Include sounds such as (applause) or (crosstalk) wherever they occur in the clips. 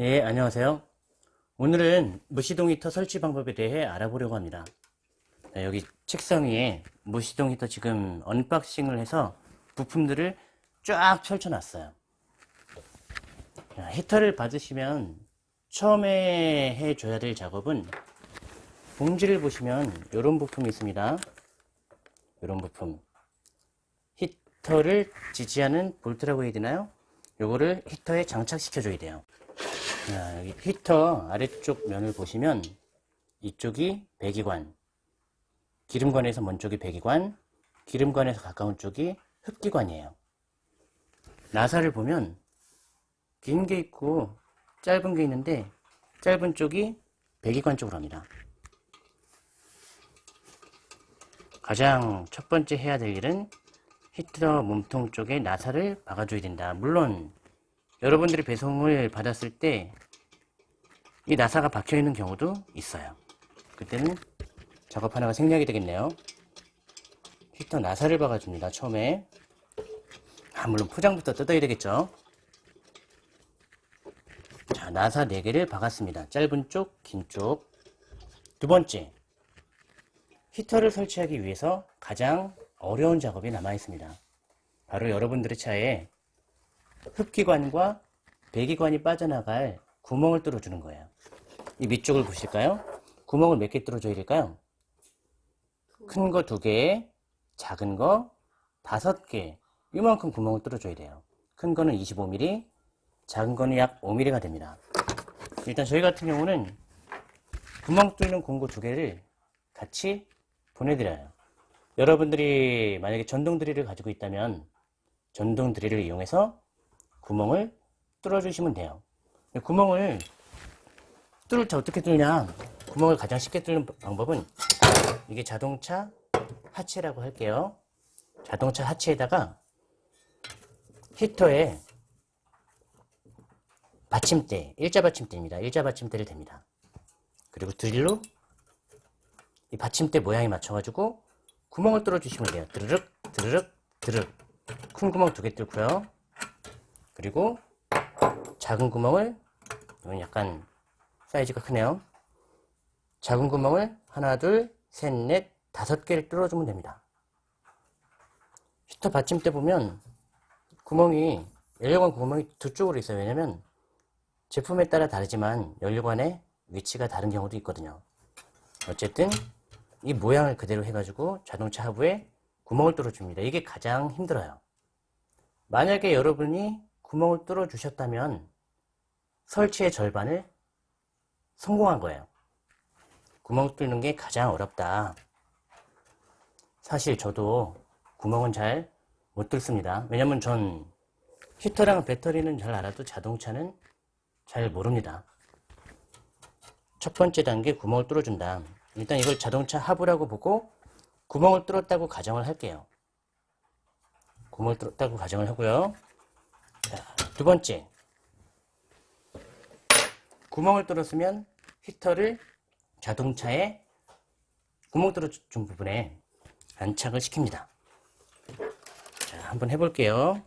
예, 안녕하세요. 오늘은 무시동 히터 설치 방법에 대해 알아보려고 합니다. 네, 여기 책상 위에 무시동 히터 지금 unboxing을 해서 부품들을 쫙 펼쳐놨어요. 자, 히터를 받으시면 처음에 해줘야 될 작업은 봉지를 보시면 이런 부품이 있습니다. 이런 부품. 히터를 지지하는 볼트라고 해야 되나요? 요거를 히터에 장착시켜 줘야 돼요. 자, 여기 히터 아래쪽 면을 보시면 이쪽이 배기관, 기름관에서 먼 쪽이 배기관, 기름관에서 가까운 쪽이 흡기관이에요. 나사를 보면 긴 게 있고 짧은 게 있는데 짧은 쪽이 배기관 쪽으로 합니다. 가장 첫 번째 해야 될 일은 히터 몸통 쪽에 나사를 박아줘야 된다. 물론 여러분들이 배송을 받았을 때 이 나사가 박혀 있는 경우도 있어요. 그때는 작업 하나가 생략이 되겠네요. 히터 나사를 박아줍니다. 처음에 아, 물론 포장부터 뜯어야 되겠죠. 자, 나사 4개를 박았습니다. 짧은 쪽, 긴 쪽. 두 번째, 히터를 설치하기 위해서 가장 어려운 작업이 남아 있습니다. 바로 여러분들의 차에 흡기관과 배기관이 빠져나갈 구멍을 뚫어주는 거예요. 이 밑쪽을 보실까요? 구멍을 몇 개 뚫어줘야 될까요? 큰 거 두 개, 작은 거 다섯 개, 이만큼 구멍을 뚫어줘야 돼요. 큰 거는 25mm, 작은 거는 약 5mm가 됩니다. 일단 저희 같은 경우는 구멍 뚫는 공구 두 개를 같이 보내드려요. 여러분들이 만약에 전동 드릴을 가지고 있다면 전동 드릴을 이용해서 구멍을 뚫어 주시면 돼요. 구멍을 뚫을 때 어떻게 뚫냐? 구멍을 가장 쉽게 뚫는 방법은 이게 자동차 하체라고 할게요. 자동차 하체에다가 히터에 받침대, 일자 받침대입니다. 일자 받침대를 댑니다. 그리고 드릴로 이 받침대 모양에 맞춰 가지고 구멍을 뚫어 주시면 돼요. 드르륵, 드르륵, 드르륵. 큰 구멍 두 개 뚫고요. 그리고 작은 구멍을 이건 약간 사이즈가 크네요. 작은 구멍을 하나, 둘, 셋, 넷, 다섯 개를 뚫어주면 됩니다. 히터 받침대 보면 구멍이 연료관 구멍이 두 쪽으로 있어요. 왜냐면 제품에 따라 다르지만 연료관의 위치가 다른 경우도 있거든요. 어쨌든 이 모양을 그대로 해가지고 자동차 하부에 구멍을 뚫어줍니다. 이게 가장 힘들어요. 만약에 여러분이 구멍을 뚫어 주셨다면 설치의 절반을 성공한 거예요. 구멍 뚫는 게 가장 어렵다. 사실 저도 구멍은 잘 못 뚫습니다. 왜냐면 전 히터랑 배터리는 잘 알아도 자동차는 잘 모릅니다. 첫 번째 단계 구멍을 뚫어준다. 일단 이걸 자동차 하부라고 보고 구멍을 뚫었다고 가정을 할게요. 구멍을 뚫었다고 가정을 하고요. 자, 두 번째. 구멍을 뚫었으면 히터를 자동차에 구멍 뚫어준 부분에 안착을 시킵니다. 자, 한번 해볼게요.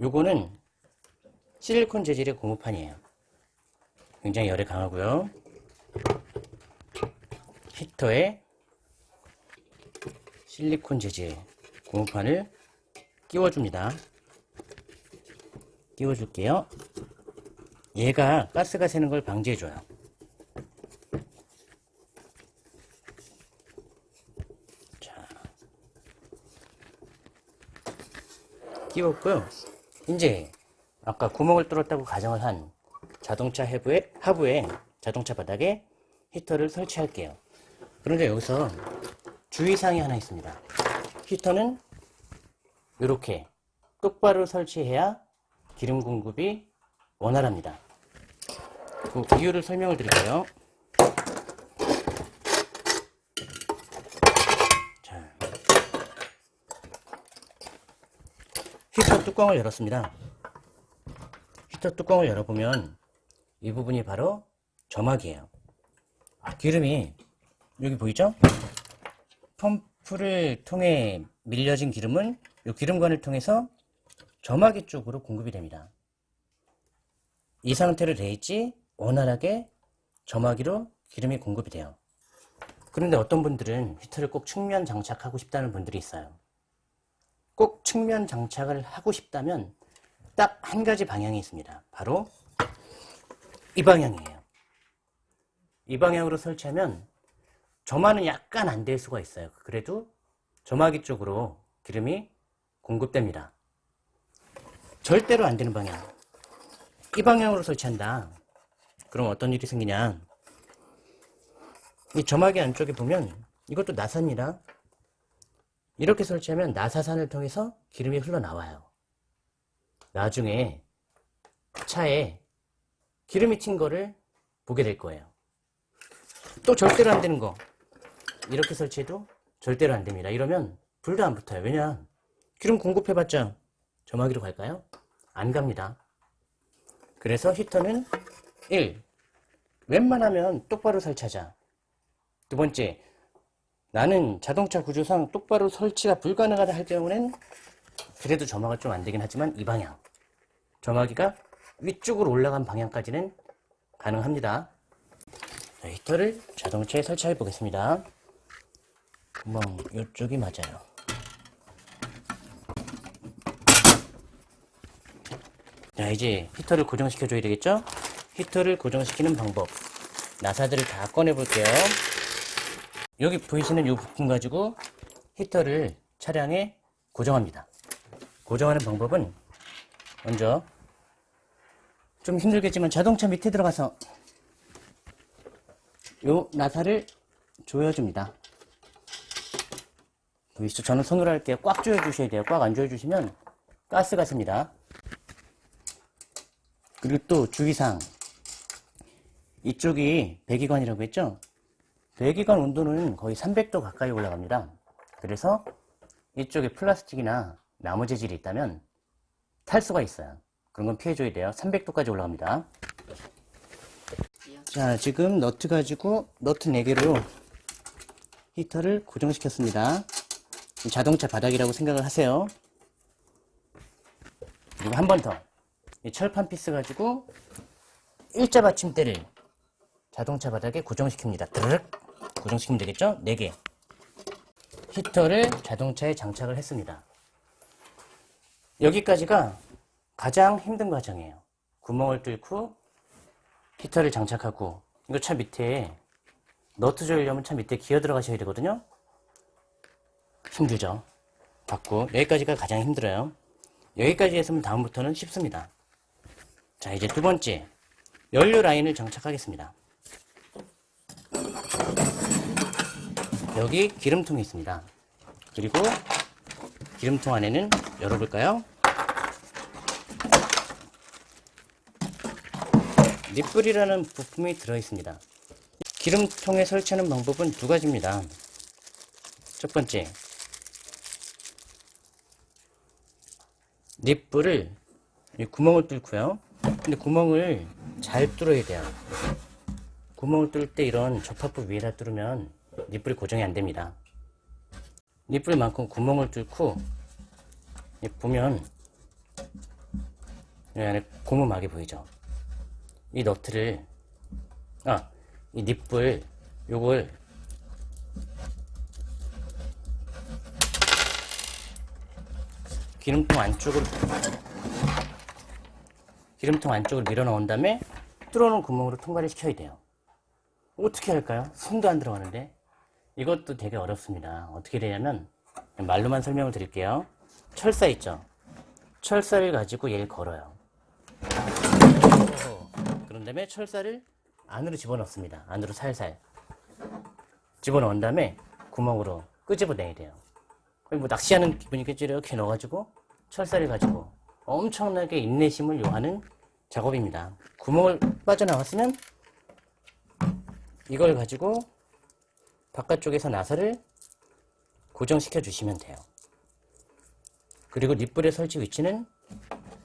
요거는 실리콘 재질의 고무판이에요. 굉장히 열에 강하고요. 히터에 실리콘 재질 고무판을 끼워줍니다. 끼워줄게요. 얘가 가스가 새는 걸 방지해줘요. 자, 끼웠고요. 이제 아까 구멍을 뚫었다고 가정을 한 자동차 하부에, 하부에 자동차 바닥에 히터를 설치할게요. 그런데 여기서 주의사항이 하나 있습니다. 히터는 이렇게 똑바로 설치해야 기름 공급이 원활합니다. 그 이유를 설명을 드릴게요. 자, 히터 뚜껑을 열었습니다. 히터 뚜껑을 열어보면 이 부분이 바로 점막이에요. 기름이 여기 보이죠? 펌프를 통해 밀려진 기름은 이 기름관을 통해서 점막이 쪽으로 공급이 됩니다. 이 상태로 돼 있지 원활하게 점화기로 기름이 공급이 돼요. 그런데 어떤 분들은 히터를 꼭 측면 장착하고 싶다는 분들이 있어요. 꼭 측면 장착을 하고 싶다면 딱 한 가지 방향이 있습니다. 바로 이 방향이에요. 이 방향으로 설치하면 점화는 약간 안 될 수가 있어요. 그래도 점화기 쪽으로 기름이 공급됩니다. 절대로 안 되는 방향. 이 방향으로 설치한다. 그럼 어떤 일이 생기냐? 이 점화기 안쪽에 보면 이것도 나사입니다. 이렇게 설치하면 나사산을 통해서 기름이 흘러나와요. 나중에 차에 기름이 튄 거를 보게 될 거예요. 또 절대로 안 되는 거. 이렇게 설치해도 절대로 안 됩니다. 이러면 불도 안 붙어요. 왜냐? 기름 공급해봤자 점화기로 갈까요? 안 갑니다. 그래서 히터는 1. 웬만하면 똑바로 설치하자. 두 번째, 나는 자동차 구조상 똑바로 설치가 불가능하다 할 경우는 그래도 점화가 좀 안 되긴 하지만 이 방향. 점화기가 위쪽으로 올라간 방향까지는 가능합니다. 자, 히터를 자동차에 설치해 보겠습니다. 구멍 이쪽이 맞아요. 자 이제 히터를 고정시켜 줘야 되겠죠? 히터를 고정시키는 방법 나사들을 다 꺼내 볼게요. 여기 보이시는 이 부품 가지고 히터를 차량에 고정합니다. 고정하는 방법은 먼저 좀 힘들겠지만 자동차 밑에 들어가서 요 나사를 조여줍니다. 보이시죠? 저는 손으로 할게요. 꽉 조여주셔야 돼요. 꽉 안 조여주시면 가스가 셉니다. 그리고 또 주의사항. 이쪽이 배기관이라고 했죠? 배기관 온도는 거의 300도 가까이 올라갑니다. 그래서 이쪽에 플라스틱이나 나무 재질이 있다면 탈 수가 있어요. 그런 건 피해줘야 돼요. 300도까지 올라갑니다. 자, 지금 너트 가지고 너트 4개로 히터를 고정시켰습니다. 자동차 바닥이라고 생각을 하세요. 그리고 한 번 더. 이 철판 피스 가지고 일자 받침대를 자동차 바닥에 고정시킵니다. 드르륵 고정시키면 되겠죠? 4개. 히터를 자동차에 장착을 했습니다. 여기까지가 가장 힘든 과정이에요. 구멍을 뚫고 히터를 장착하고 이거 차 밑에 너트 조이려면 차 밑에 기어 들어가셔야 되거든요. 힘들죠. 받고 여기까지가 가장 힘들어요. 여기까지 했으면 다음부터는 쉽습니다. 자 이제 두 번째 연료 라인을 장착하겠습니다. 여기 기름통이 있습니다. 그리고 기름통 안에는 열어볼까요? 립불이라는 부품이 들어있습니다. 기름통에 설치하는 방법은 두 가지입니다. 첫 번째, 이 구멍을 뚫고요. 근데 구멍을 잘 뚫어야 돼요. 구멍을 뚫을 때 이런 접합부 위에다 뚫으면 립불이 고정이 안 됩니다. 립불만큼 구멍을 뚫고 이 보면 이 안에 고무막이 보이죠? 이 너트를 아, 이 립불 요걸 기름통 안쪽으로 기름통 안쪽으로 밀어 넣은 다음에 뚫어놓은 구멍으로 통과를 시켜야 돼요. 어떻게 할까요? 손도 안 들어가는데 이것도 되게 어렵습니다. 어떻게 되냐면 말로만 설명을 드릴게요. 철사 있죠? 철사를 가지고 얘를 걸어요. 그런 다음에 철사를 안으로 집어넣습니다. 안으로 살살 집어넣은 다음에 구멍으로 끄집어내야 돼요. 뭐 낚시하는 기분이겠죠. 이렇게 넣어가지고 철사를 가지고 엄청나게 인내심을 요하는 작업입니다. 구멍을 빠져나왔으면 이걸 가지고 바깥쪽에서 나사를 고정시켜 주시면 돼요. 그리고 립불의 설치 위치는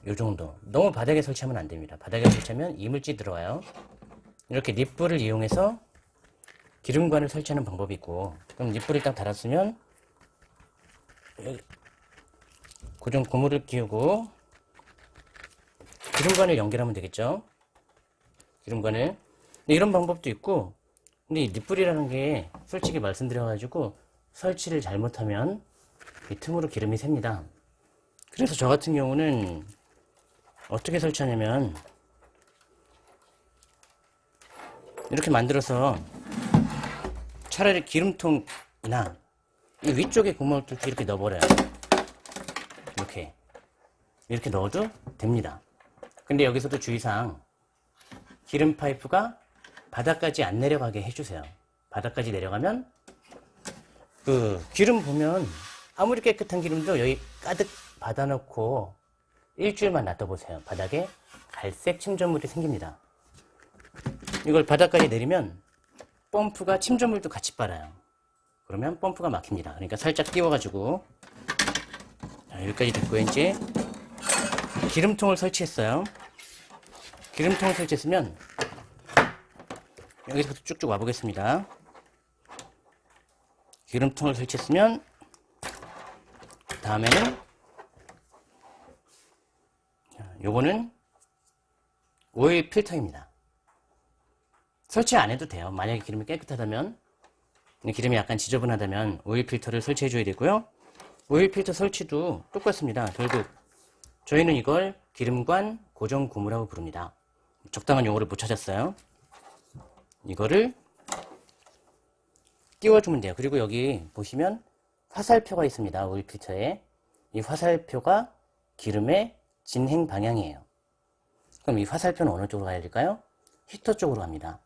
이 정도. 너무 바닥에 설치하면 안 됩니다. 바닥에 설치하면 이물질 들어와요. 이렇게 립불을 이용해서 기름관을 설치하는 방법이 있고 그럼 립불을 딱 달았으면 고정 고무를 끼우고 기름관을 연결하면 되겠죠. 기름관을. 이런 방법도 있고, 근데 이 립불이라는 게 솔직히 말씀드려 가지고 설치를 잘못하면 이 틈으로 기름이 셉니다. 그래서 저 같은 경우는 어떻게 설치하냐면 이렇게 만들어서 차라리 기름통이나 이 위쪽에 구멍을 뚫고 이렇게 넣어버려요. 이렇게 이렇게 넣어도 됩니다. 근데 여기서도 주의사항 기름 파이프가 바닥까지 안 내려가게 해주세요. 바닥까지 내려가면 그 기름 보면 아무리 깨끗한 기름도 여기 가득 받아놓고 일주일만 놔둬보세요. 바닥에 갈색 침전물이 생깁니다. 이걸 바닥까지 내리면 펌프가 침전물도 같이 빨아요. 그러면 펌프가 막힙니다. 그러니까 살짝 띄워가지고 자, 여기까지 됐고 이제 기름통을 설치했어요. 기름통을 설치했으면 여기서부터 쭉쭉 와 보겠습니다. 기름통을 설치했으면 다음에는 자, 요거는 오일 필터입니다. 설치 안 해도 돼요. 만약에 기름이 깨끗하다면 기름이 약간 지저분하다면 오일 필터를 설치해 줘야 되고요. 오일 필터 설치도 똑같습니다. 결국 저희는 이걸 기름관 고정 고무라고 부릅니다. 적당한 용어를 못 찾았어요. 이거를 띄워주면 돼요. 그리고 여기 보시면 화살표가 있습니다. 오일 필터에. 이 화살표가 기름의 진행 방향이에요. 그럼 이 화살표는 어느 쪽으로 가야 될까요? 히터 쪽으로 갑니다.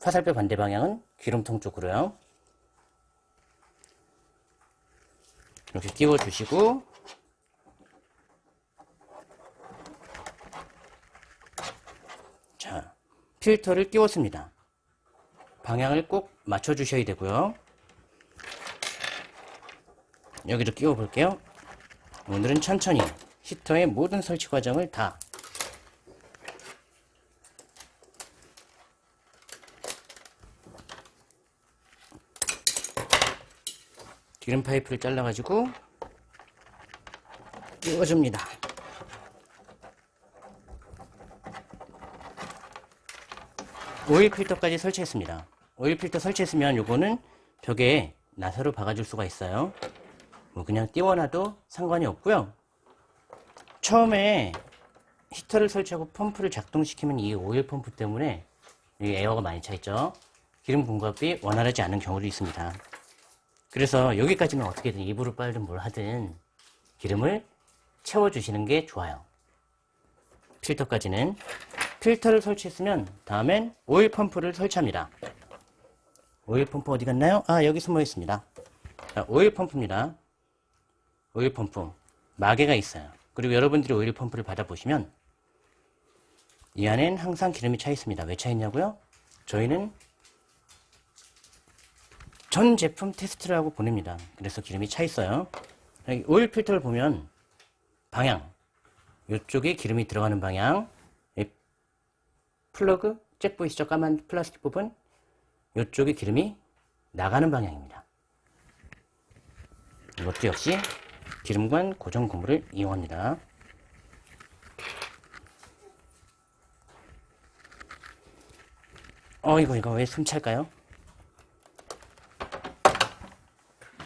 화살표 반대 방향은 기름통 쪽으로요. 이렇게 끼워주시고 자, 필터를 끼웠습니다. 방향을 꼭 맞춰주셔야 되고요. 여기도 끼워 볼게요. 오늘은 천천히 히터의 모든 설치 과정을 다 기름 파이프를 잘라가지고 끼워줍니다. 오일 필터까지 설치했습니다. 오일 필터 설치했으면 요거는 벽에 나사로 박아줄 수가 있어요. 뭐 그냥 띄워놔도 상관이 없고요. 처음에 히터를 설치하고 펌프를 작동시키면 이 오일 펌프 때문에 이 에어가 많이 차 있죠. 기름 공급이 원활하지 않은 경우도 있습니다. 그래서 여기까지는 어떻게든 입으로 빨든 뭘 하든 기름을 채워주시는 게 좋아요. 필터까지는 필터를 설치했으면 다음엔 오일 펌프를 설치합니다. 오일 펌프 어디 갔나요? 아 여기 숨어 있습니다. 자, 오일 펌프입니다. 오일 펌프 마개가 있어요. 그리고 여러분들이 오일 펌프를 받아보시면 이 안엔 항상 기름이 차 있습니다. 왜 차 있냐고요? 저희는 전 제품 테스트를 하고 보냅니다. 그래서 기름이 차 있어요. 오일 필터를 보면 방향 이쪽에 기름이 들어가는 방향 이 플러그 잭 보이시죠? 까만 플라스틱 부분 이쪽에 기름이 나가는 방향입니다. 이것도 역시 기름관 고정 고무를 이용합니다. 어 이거 이거 왜 숨찰까요?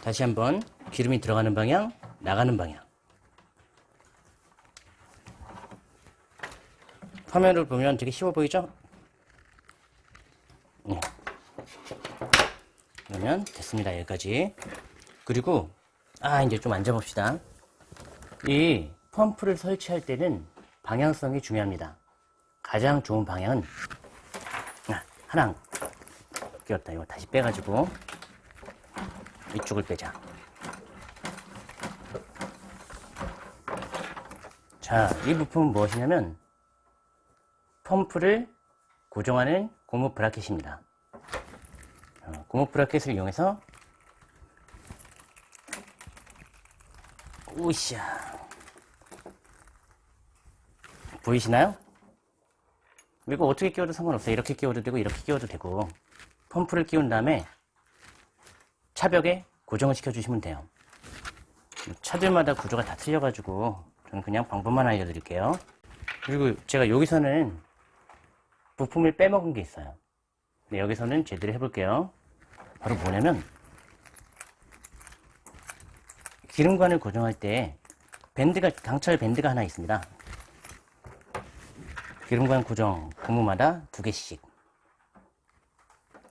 다시 한번 기름이 들어가는 방향, 나가는 방향. 화면을 보면 되게 쉬워 보이죠? 네. 그러면 됐습니다. 여기까지. 그리고 아 이제 좀 앉아봅시다. 이 펌프를 설치할 때는 방향성이 중요합니다. 가장 좋은 방향은 아, 하나 끼웠다. 이거 다시 빼가지고 이쪽을 빼자. 자, 이 부품은 무엇이냐면 펌프를 고정하는 고무 브라켓입니다. 어, 고무 브라켓을 이용해서 우샤 보이시나요? 이거 어떻게 끼워도 상관없어요. 이렇게 끼워도 되고 이렇게 끼워도 되고 펌프를 끼운 다음에 차벽에 고정을 시켜주시면 돼요. 차들마다 구조가 다 틀려가지고 저는 그냥 방법만 알려드릴게요. 그리고 제가 여기서는 부품을 빼먹은 게 있어요. 네, 여기서는 제대로 해볼게요. 바로 뭐냐면 기름관을 고정할 때 밴드가 강철 밴드가 하나 있습니다. 기름관 고정 고무마다 두 개씩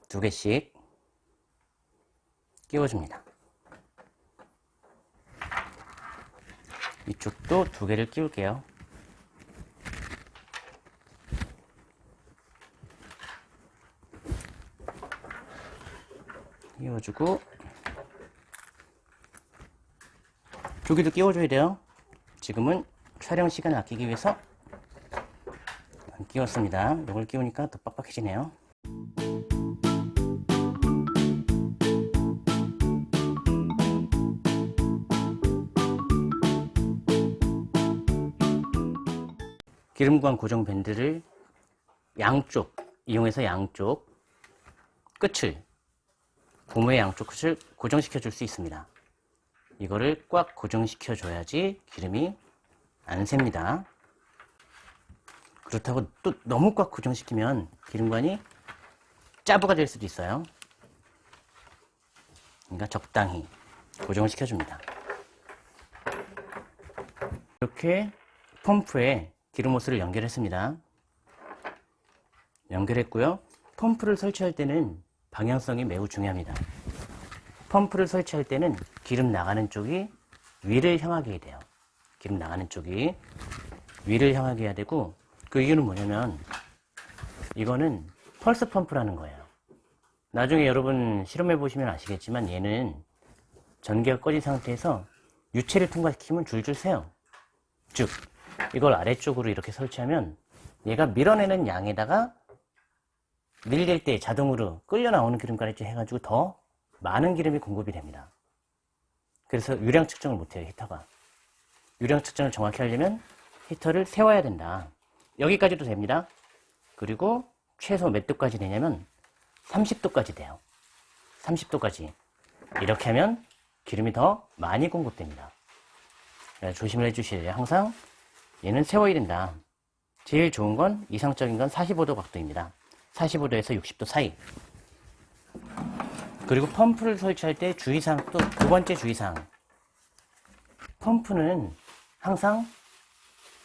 두 개씩 끼워줍니다. 이쪽도 두 개를 끼울게요. 끼워주고 조기도 끼워줘야 돼요. 지금은 촬영 시간을 아끼기 위해서 안 끼웠습니다. 이걸 끼우니까 더 빡빡해지네요. 기름관 고정 밴드를 양쪽 이용해서 양쪽 끝을 고무의 양쪽 끝을 고정시켜 줄 수 있습니다. 이거를 꽉 고정시켜 줘야지 기름이 안 셉니다. 그렇다고 또 너무 꽉 고정시키면 기름관이 짜부가 될 수도 있어요. 그러니까 적당히 고정을 시켜줍니다. 이렇게 펌프에 기름 호스를 연결했습니다. 연결했고요. 펌프를 설치할 때는 방향성이 매우 중요합니다. 펌프를 설치할 때는 기름 나가는 쪽이 위를 향하게 돼요. 기름 나가는 쪽이 위를 향하게 해야 되고 그 이유는 뭐냐면 이거는 펄스 펌프라는 거예요. 나중에 여러분 실험해 보시면 아시겠지만 얘는 전기가 꺼진 상태에서 유체를 통과시키면 줄줄 새요. 즉 이걸 아래쪽으로 이렇게 설치하면 얘가 밀어내는 양에다가 밀릴 때 자동으로 끌려 나오는 기름가루지 해가지고 더 많은 기름이 공급이 됩니다. 그래서 유량 측정을 못해요 히터가. 유량 측정을 정확히 하려면 히터를 세워야 된다. 여기까지도 됩니다. 그리고 최소 몇 도까지 되냐면 30도까지 돼요. 30도까지. 이렇게 하면 기름이 더 많이 공급됩니다. 조심을 해주셔야. 항상 얘는 세워야 된다. 제일 좋은 건 이상적인 건 45도 각도입니다. 45도에서 60도 사이. 그리고 펌프를 설치할 때 주의사항 또 두 번째 주의사항. 펌프는 항상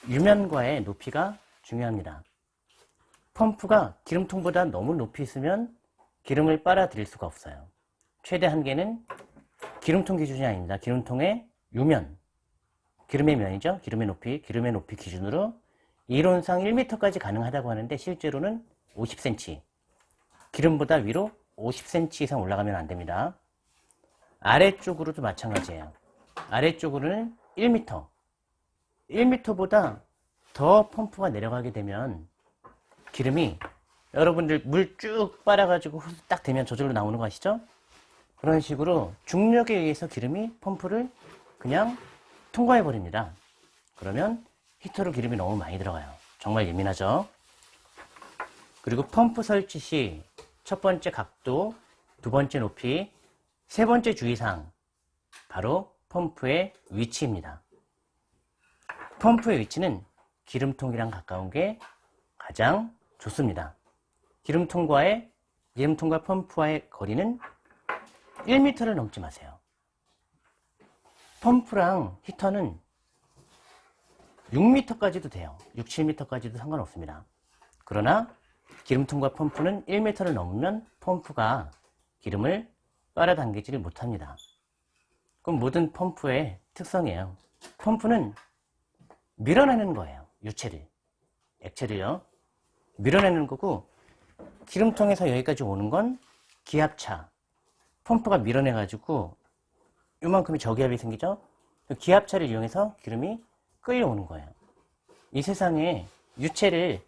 유면과의 높이가 중요합니다. 펌프가 기름통보다 너무 높이 있으면 기름을 빨아들일 수가 없어요. 최대 한계는 기름통 기준이 아닙니다. 기름통의 유면, 기름의 면이죠. 기름의 높이, 기름의 높이 기준으로 이론상 1m까지 가능하다고 하는데 실제로는 50cm, 기름보다 위로 50cm 이상 올라가면 안 됩니다. 아래쪽으로도 마찬가지예요. 아래쪽으로는 1m, 1m보다 더 펌프가 내려가게 되면 기름이 여러분들 물 쭉 빨아가지고 딱 되면 저절로 나오는 거 아시죠? 그런 식으로 중력에 의해서 기름이 펌프를 그냥 통과해 버립니다. 그러면 히터로 기름이 너무 많이 들어가요. 정말 예민하죠? 그리고 펌프 설치 시 첫 번째 각도, 두 번째 높이, 세 번째 주의사항 바로 펌프의 위치입니다. 펌프의 위치는 기름통이랑 가까운 게 가장 좋습니다. 기름통과의 기름통과 펌프와의 거리는 1m를 넘지 마세요. 펌프랑 히터는 6m까지도 돼요. 6, 7m까지도 상관없습니다. 그러나 기름통과 펌프는 1m를 넘으면 펌프가 기름을 빨아당기지를 못합니다. 그럼 모든 펌프의 특성이에요. 펌프는 밀어내는 거예요. 유체를. 액체를요. 밀어내는 거고 기름통에서 여기까지 오는 건 기압차. 펌프가 밀어내가지고 요만큼의 저기압이 생기죠? 그 기압차를 이용해서 기름이 끌려오는 거예요. 이 세상에 유체를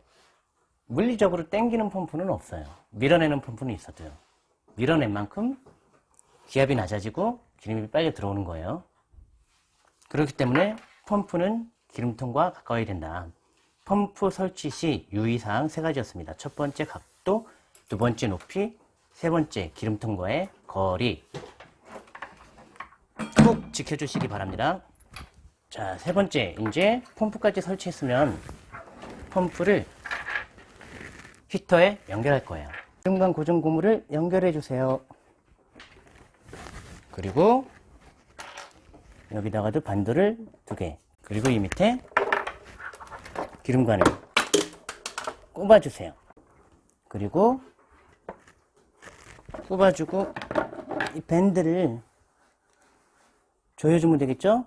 물리적으로 땡기는 펌프는 없어요. 밀어내는 펌프는 있어도요. 밀어낸 만큼 기압이 낮아지고 기름이 빨리 들어오는 거예요. 그렇기 때문에 펌프는 기름통과 가까워야 된다. 펌프 설치 시 유의사항 세 가지였습니다. 첫 번째 각도, 두 번째 높이, 세 번째 기름통과의 거리. 꼭 지켜주시기 바랍니다. 자, 세 번째, 이제 펌프까지 설치했으면 펌프를 히터에 연결할 거예요. 기름관 고정 고무를 연결해 주세요. 그리고 여기다가도 반도를 두 개. 그리고 이 밑에 기름관을 꼽아주세요. 그리고 꼽아주고 이 밴드를 조여주면 되겠죠?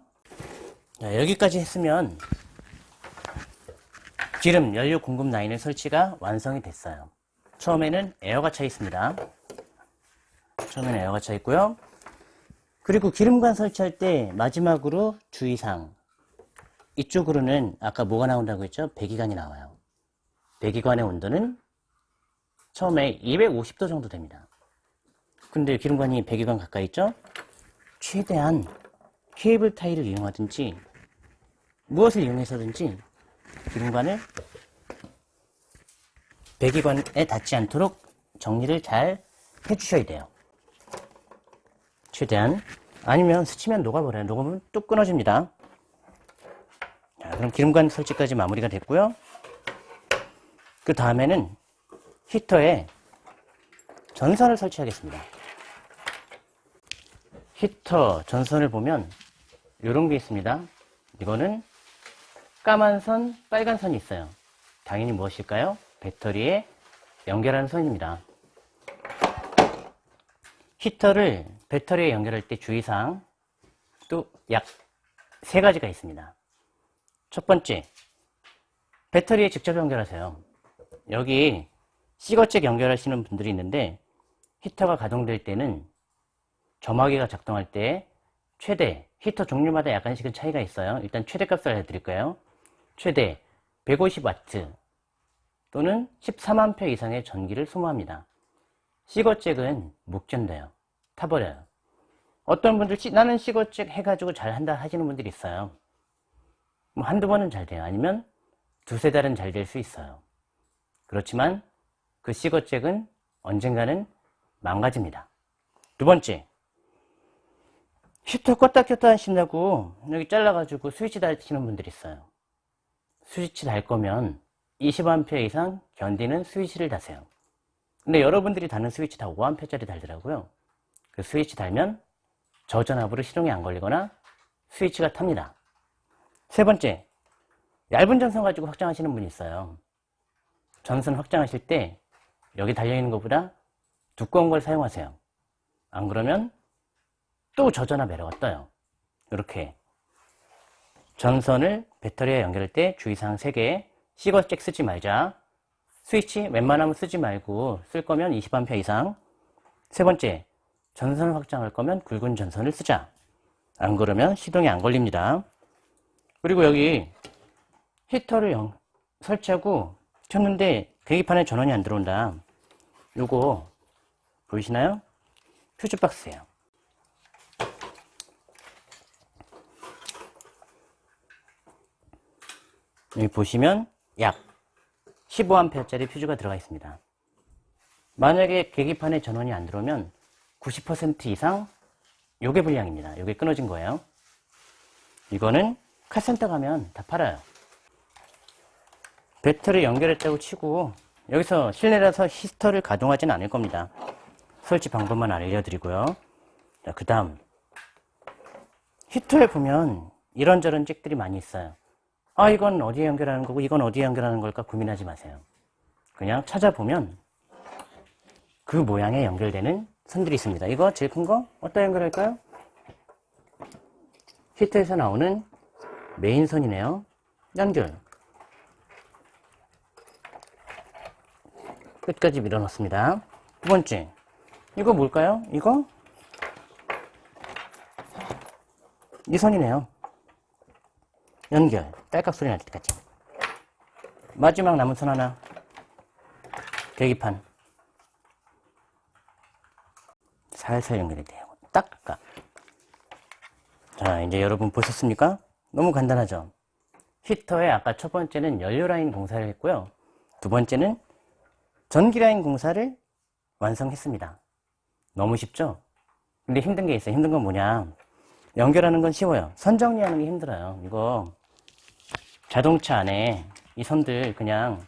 자, 여기까지 했으면 기름 연료 공급 라인의 설치가 완성이 됐어요. 처음에는 에어가 차 있습니다. 처음에는 에어가 차 있고요. 그리고 기름관 설치할 때 마지막으로 주의사항. 이쪽으로는 아까 뭐가 나온다고 했죠? 배기관이 나와요. 배기관의 온도는 처음에 250도 정도 됩니다. 근데 기름관이 배기관 가까이 있죠? 최대한 케이블 타이를 이용하든지 무엇을 이용해서든지 기름관을 배기관에 닿지 않도록 정리를 잘 해주셔야 돼요. 최대한 아니면 스치면 녹아버려요. 녹으면 뚝 끊어집니다. 자, 그럼 기름관 설치까지 마무리가 됐고요. 그 다음에는 히터에 전선을 설치하겠습니다. 히터 전선을 보면 이런 게 있습니다. 이거는 까만 선, 빨간 선이 있어요. 당연히 무엇일까요? 배터리에 연결하는 선입니다. 히터를 배터리에 연결할 때 주의사항 또 약 세 가지가 있습니다. 첫 번째, 배터리에 직접 연결하세요. 여기 시거잭 연결하시는 분들이 있는데 히터가 가동될 때는 점화기가 작동할 때 최대 히터 종류마다 약간씩은 차이가 있어요. 일단 최대값을 알려드릴까요? 최대 150W 또는 13A 이상의 전기를 소모합니다. 시거잭은 묵전돼요. 타버려요. 어떤 분들 나는 시거잭 해가지고 잘 한다 하시는 분들이 있어요. 뭐 한두 번은 잘 돼요. 아니면 두세 달은 잘 될 수 있어요. 그렇지만 그 시거잭은 언젠가는 망가집니다. 두 번째, 히터 껐다 켰다 하신다고 여기 잘라가지고 스위치 달시는 분들이 있어요. 스위치 달 거면 20A 이상 견디는 스위치를 다세요. 근데 여러분들이 다는 스위치 다 5A짜리 달더라고요. 그 스위치 달면 저전압으로 시동이 안 걸리거나 스위치가 탑니다. 세 번째, 얇은 전선 가지고 확장하시는 분이 있어요. 전선 확장하실 때 여기 달려있는 것보다 두꺼운 걸 사용하세요. 안 그러면 또 저전압 에러가 떠요. 이렇게 전선을 배터리에 연결할 때 주의사항 3개. 시거잭 쓰지 말자. 스위치 웬만하면 쓰지 말고 쓸 거면 20A 이상. 세 번째 전선을 확장할 거면 굵은 전선을 쓰자. 안 그러면 시동이 안 걸립니다. 그리고 여기 히터를 영- 설치하고 켰는데 계기판에 전원이 안 들어온다. 요거 보이시나요? 퓨즈박스예요 여기 보시면 약 15A짜리 퓨즈가 들어가 있습니다. 만약에 계기판에 전원이 안 들어오면 90% 이상 요게 불량입니다. 요게 끊어진 거예요. 이거는 카센터 가면 다 팔아요. 배터리 연결했다고 치고 여기서 실내라서 히스터를 가동하지는 않을 겁니다. 설치 방법만 알려드리고요. 자, 그 다음 히터에 보면 이런저런 잭들이 많이 있어요. 아 이건 어디에 연결하는 거고 이건 어디에 연결하는 걸까 고민하지 마세요. 그냥 찾아보면 그 모양에 연결되는 선들이 있습니다. 이거 제일 큰 거 어디다 연결할까요? 히터에서 나오는 메인 선이네요. 연결. 끝까지 밀어넣습니다. 두 번째, 이거 뭘까요? 이거? 이 선이네요. 연결. 딸깍 소리 날 때까지. 마지막 남은 선 하나. 계기판. 살살 연결이 돼요. 딱. 까. 자, 이제 여러분 보셨습니까? 너무 간단하죠? 히터에 아까 첫 번째는 연료 라인 공사를 했고요. 두 번째는 전기 라인 공사를 완성했습니다. 너무 쉽죠? 근데 힘든 게 있어요. 힘든 건 뭐냐? 연결하는 건 쉬워요. 선 정리하는 게 힘들어요. 이거 자동차 안에 이 선들 그냥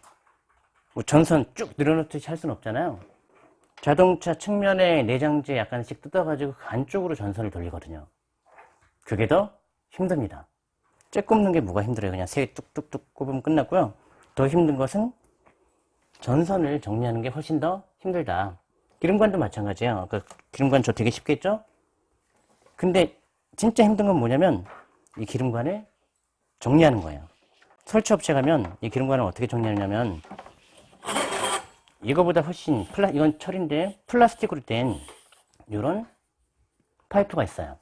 뭐 전선 쭉 늘어놓듯이 할 수는 없잖아요. 자동차 측면에 내장재 약간씩 뜯어가지고 그 안쪽으로 전선을 돌리거든요. 그게 더 힘듭니다. 째 꼽는 게 뭐가 힘들어요? 그냥 세 뚝뚝뚝 꼽으면 끝났고요. 더 힘든 것은 전선을 정리하는 게 훨씬 더 힘들다. 기름관도 마찬가지예요. 그 기름관 저 되게 쉽게 했죠? 근데 진짜 힘든 건 뭐냐면 이 기름관을 정리하는 거예요. 설치업체 가면 이 기름관을 어떻게 정리하냐면 이거보다 훨씬 플라 이건 철인데 플라스틱으로 된 이런 파이프가 있어요.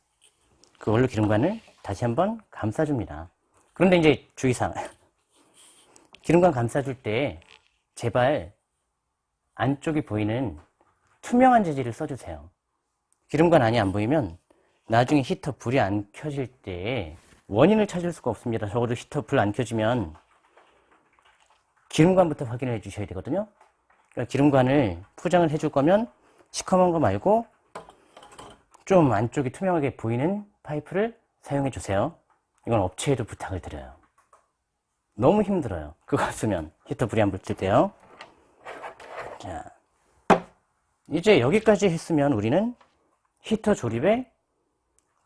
그걸로 기름관을 다시 한번 감싸줍니다. 그런데 이제 주의사항 (laughs) 기름관 감싸줄 때 제발 안쪽이 보이는 투명한 재질을 써주세요. 기름관 안이 안 보이면 나중에 히터 불이 안 켜질 때 원인을 찾을 수가 없습니다. 적어도 히터 불 안 켜지면 기름관부터 확인을 해 주셔야 되거든요. 그러니까 기름관을 포장을 해줄 거면 시커먼 거 말고 좀 안쪽이 투명하게 보이는 파이프를 사용해 주세요. 이건 업체에도 부탁을 드려요. 너무 힘들어요. 그거 쓰면 히터 불이 안 붙을 때요. 자, 이제 여기까지 했으면 우리는 히터 조립의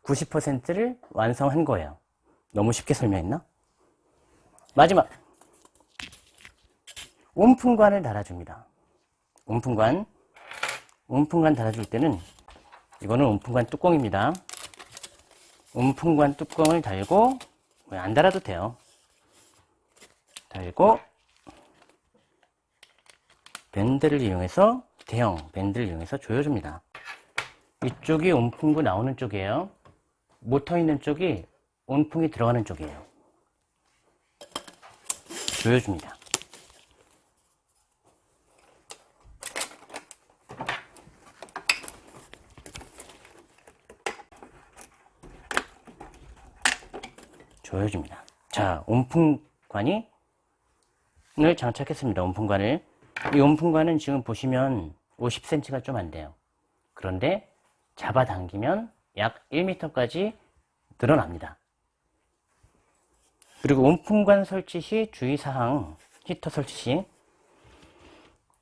90%를 완성한 거예요. 너무 쉽게 설명했나? 마지막 온풍관을 달아줍니다. 온풍관 온풍관 달아줄 때는 이거는 온풍관 뚜껑입니다. 온풍관 뚜껑을 달고 안 달아도 돼요. 달고 밴드를 이용해서 대형 밴드를 이용해서 조여줍니다. 이쪽이 온풍구 나오는 쪽이에요. 모터 있는 쪽이 온풍이 들어가는 쪽이에요. 조여줍니다. 조여줍니다. 자, 온풍관이 을 장착했습니다. 온풍관을. 이 온풍관은 지금 보시면 50cm가 좀 안 돼요. 그런데 잡아당기면 약 1m까지 늘어납니다. 그리고 온풍관 설치 시 주의사항, 히터 설치 시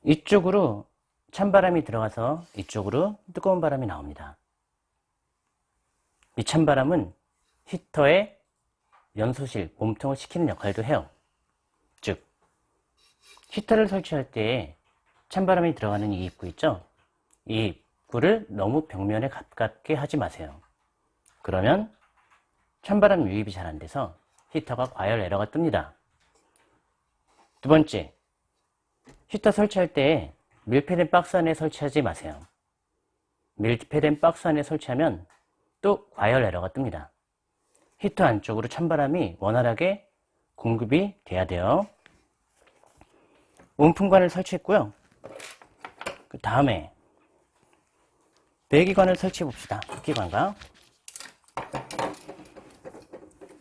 이쪽으로 찬바람이 들어가서 이쪽으로 뜨거운 바람이 나옵니다. 이 찬바람은 히터의 연소실, 몸통을 식히는 역할도 해요. 즉, 히터를 설치할 때 찬바람이 들어가는 이 입구 있죠? 이 입구를 너무 벽면에 가깝게 하지 마세요. 그러면 찬바람 유입이 잘 안 돼서 히터가 과열 에러가 뜹니다. 두 번째, 히터 설치할 때 밀폐된 박스 안에 설치하지 마세요. 밀폐된 박스 안에 설치하면 또 과열 에러가 뜹니다. 히터 안쪽으로 찬바람이 원활하게 공급이 돼야 돼요. 온풍관을 설치했고요. 그 다음에 배기관을 설치해 봅시다. 흡기관과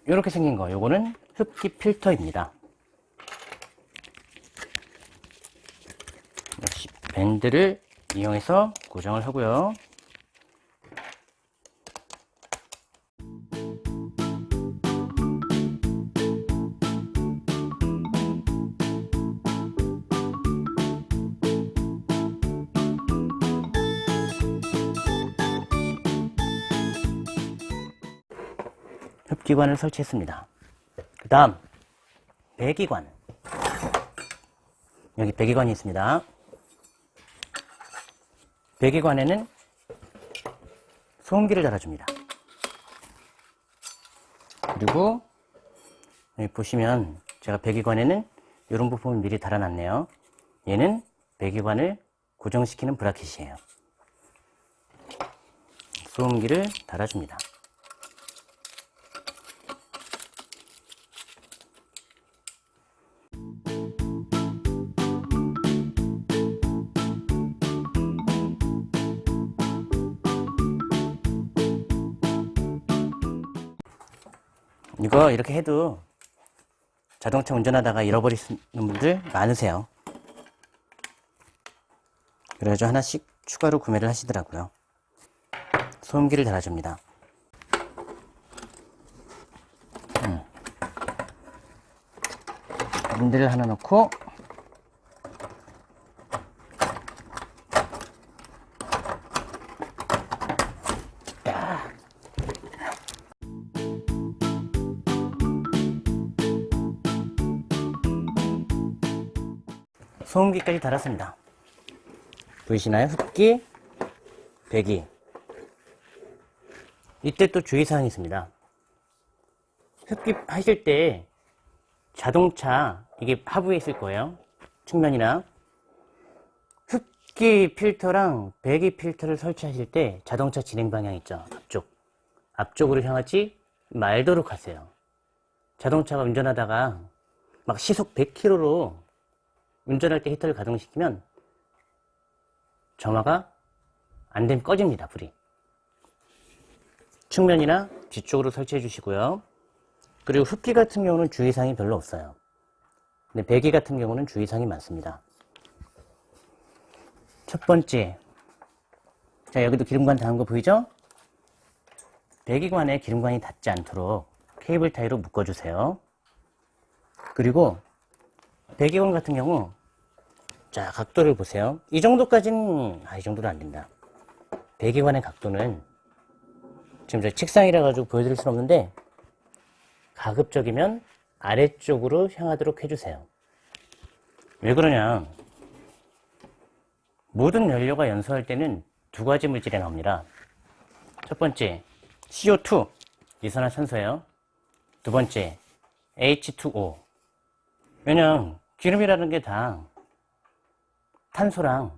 이렇게 생긴 거 요거는 흡기 필터입니다. 역시 밴드를 이용해서 고정을 하고요. 기관을 설치했습니다. 그 다음 배기관 여기 배기관이 있습니다. 배기관에는 소음기를 달아줍니다. 그리고 여기 보시면 제가 배기관에는 이런 부품을 미리 달아놨네요. 얘는 배기관을 고정시키는 브라켓이에요. 소음기를 달아줍니다. 이거 이렇게 해도 자동차 운전하다가 잃어버리는 분들 많으세요. 그래가지고 하나씩 추가로 구매를 하시더라고요. 소음기를 달아줍니다. 음. 밴드를 하나 넣고 소음기까지 달았습니다. 보이시나요? 흡기, 배기. 이때 또 주의사항이 있습니다. 흡기 하실 때 자동차, 이게 하부에 있을 거예요. 측면이나. 흡기 필터랑 배기 필터를 설치하실 때 자동차 진행 방향 있죠. 앞쪽. 앞쪽으로 향하지 말도록 하세요. 자동차가 운전하다가 막 시속 100km로 운전할 때 히터를 가동시키면 점화가 안 되면 꺼집니다, 불이. 측면이나 뒤쪽으로 설치해 주시고요. 그리고 흡기 같은 경우는 주의사항이 별로 없어요. 근데 배기 같은 경우는 주의사항이 많습니다. 첫 번째. 자, 여기도 기름관 닿은 거 보이죠? 배기관에 기름관이 닿지 않도록 케이블 타이로 묶어주세요. 그리고 배기관 같은 경우 자 각도를 보세요. 이 정도까지는 아, 이 정도는 안 된다. 배기관의 각도는 지금 저 책상이라 가지고 보여드릴 수는 없는데 가급적이면 아래쪽으로 향하도록 해주세요. 왜 그러냐? 모든 연료가 연소할 때는 두 가지 물질이 나옵니다. 첫 번째, CO2, 이산화탄소예요. 두 번째, H2O. 왜냐면 기름이라는 게 다 탄소랑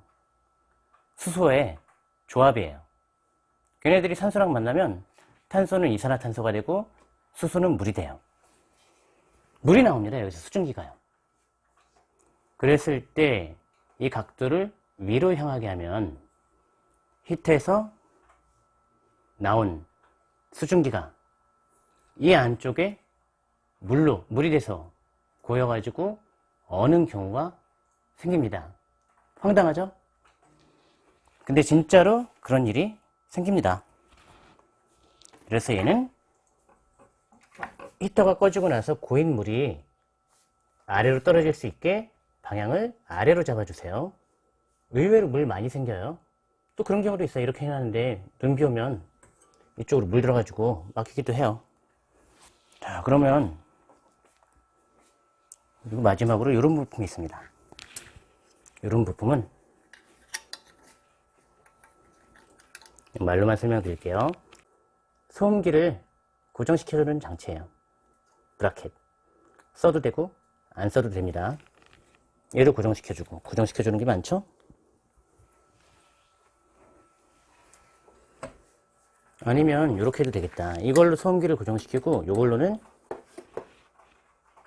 수소의 조합이에요. 걔네들이 산소랑 만나면 탄소는 이산화탄소가 되고 수소는 물이 돼요. 물이 나옵니다. 여기서 수증기가요. 그랬을 때 이 각도를 위로 향하게 하면 히트에서 나온 수증기가 이 안쪽에 물로 물이 돼서 고여가지고 어는 경우가 생깁니다. 황당하죠? 근데 진짜로 그런 일이 생깁니다. 그래서 얘는 히터가 꺼지고 나서 고인 물이 아래로 떨어질 수 있게 방향을 아래로 잡아주세요. 의외로 물 많이 생겨요. 또 그런 경우도 있어요. 이렇게 해놨는데 눈비 오면 이쪽으로 물 들어가지고 막히기도 해요. 자, 그러면 그리고 마지막으로 이런 부품이 있습니다. 이런 부품은 말로만 설명드릴게요. 소음기를 고정시켜주는 장치예요. 브라켓. 써도 되고 안 써도 됩니다. 얘도 고정시켜주고 고정시켜주는 게 많죠? 아니면 이렇게 해도 되겠다. 이걸로 소음기를 고정시키고 이걸로는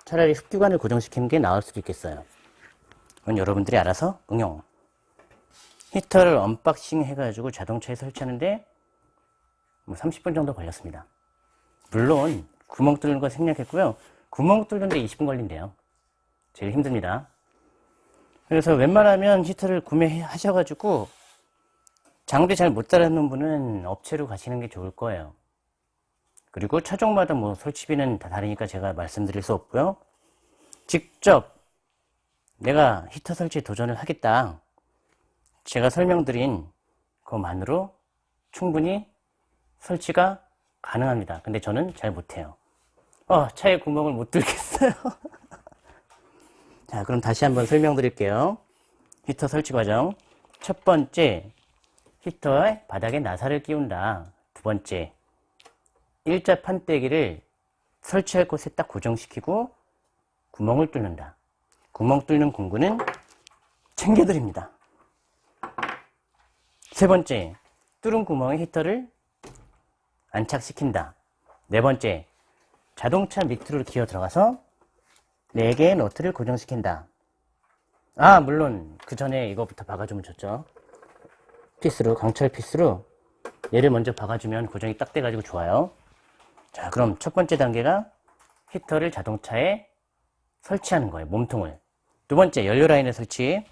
차라리 흡기관을 고정시키는 게 나을 수도 있겠어요. 그건 여러분들이 알아서 응용. 히터를 unboxing 해가지고 자동차에 설치하는데 뭐 30분 정도 걸렸습니다. 물론 구멍 뚫는 거 생략했고요. 구멍 뚫는데 20분 걸린대요. 제일 힘듭니다. 그래서 웬만하면 히터를 구매하셔가지고 장비 잘 못 다루는 분은 업체로 가시는 게 좋을 거예요. 그리고 차종마다 뭐 설치비는 다 다르니까 제가 말씀드릴 수 없고요. 직접 내가 히터 설치 도전을 하겠다. 제가 설명드린 그것만으로 충분히 설치가 가능합니다. 근데 저는 잘 못해요. 어, 차에 구멍을 못 뚫겠어요. (laughs) 자, 그럼 다시 한번 설명드릴게요. 히터 설치 과정. 첫 번째, 히터의 바닥에 나사를 끼운다. 두 번째, 일자 판때기를 설치할 곳에 딱 고정시키고 구멍을 뚫는다. 구멍 뚫는 공구는 챙겨드립니다. 세 번째, 뚫은 구멍에 히터를 안착시킨다. 네 번째, 자동차 밑으로 기어 들어가서 4개의 너트를 고정시킨다. 아, 물론 그 전에 이거부터 박아주면 좋죠. 피스로, 강철 피스로 얘를 먼저 박아주면 고정이 딱 돼가지고 좋아요. 자, 그럼 첫 번째 단계가 히터를 자동차에 설치하는 거예요. 몸통을. 두 번째, 연료 라인을 설치.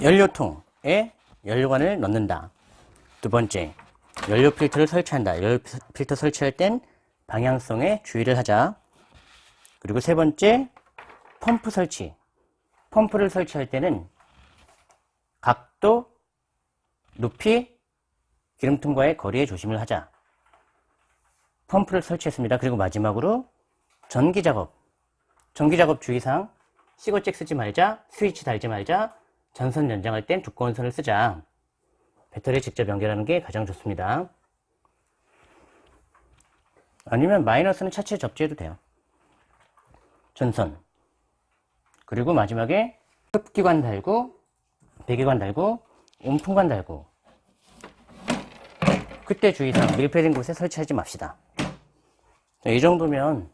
연료통에 연료관을 넣는다. 두 번째, 연료 필터를 설치한다. 연료 필터 설치할 땐 방향성에 주의를 하자. 그리고 세 번째, 펌프 설치. 펌프를 설치할 때는 각도, 높이, 기름통과의 거리에 조심을 하자. 펌프를 설치했습니다. 그리고 마지막으로 전기 작업. 전기작업 주의사항. 시거잭 쓰지 말자. 스위치 달지 말자. 전선 연장할 땐 두꺼운 선을 쓰자. 배터리에 직접 연결하는 게 가장 좋습니다. 아니면 마이너스는 차체 접지해도 돼요. 전선. 그리고 마지막에 흡기관 달고 배기관 달고 온풍관 달고 그때 주의사항 밀폐된 곳에 설치하지 맙시다 자, 이 정도면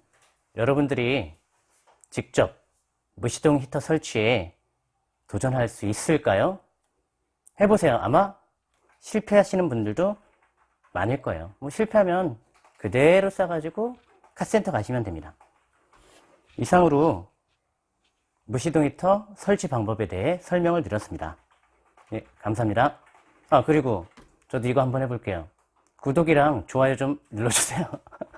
여러분들이 직접 무시동 히터 설치에 도전할 수 있을까요? 해보세요. 아마 실패하시는 분들도 많을 거예요. 뭐 실패하면 그대로 싸가지고 카센터 가시면 됩니다. 이상으로 무시동 히터 설치 방법에 대해 설명을 드렸습니다. 예, 감사합니다. 아, 그리고 저도 이거 한번 해볼게요. 구독이랑 좋아요 좀 눌러주세요. (laughs)